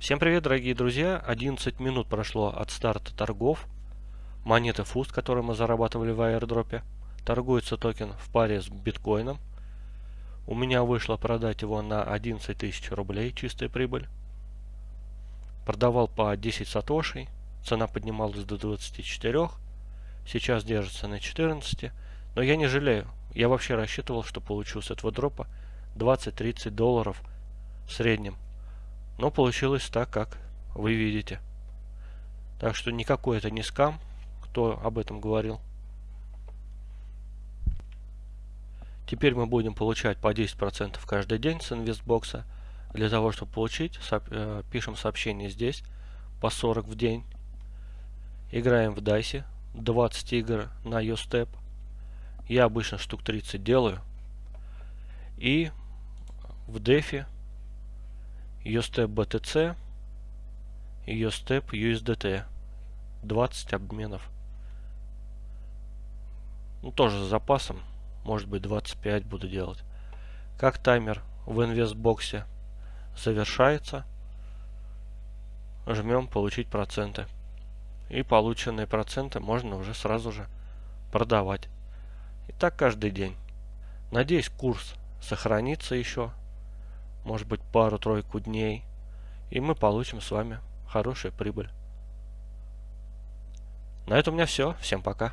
Всем привет, дорогие друзья! 11 минут прошло от старта торгов. Монеты FUST, которые мы зарабатывали в аирдропе. Торгуется токен в паре с биткоином. У меня вышло продать его на 11 тысяч рублей, чистая прибыль. Продавал по 10 сатошей. Цена поднималась до 24. Сейчас держится на 14. Но я не жалею. Я вообще рассчитывал, что получу с этого дропа 20-30 долларов в среднем. Но получилось так, как вы видите. Так что никакой это не скам, кто об этом говорил. Теперь мы будем получать по 10% каждый день с инвестбокса. Для того, чтобы получить, э, пишем сообщение здесь по 40 в день. Играем в дайсе. 20 игр на YouStep. Я обычно штук 30 делаю. И в дефе USTEP BTC и USTEP USDT. 20 обменов. Ну, тоже с запасом. Может быть 25 буду делать. Как таймер в инвестбоксе завершается, жмем получить проценты. И полученные проценты можно уже сразу же продавать. И так каждый день. Надеюсь, курс сохранится еще может быть пару-тройку дней, и мы получим с вами хорошую прибыль. На этом у меня все. Всем пока.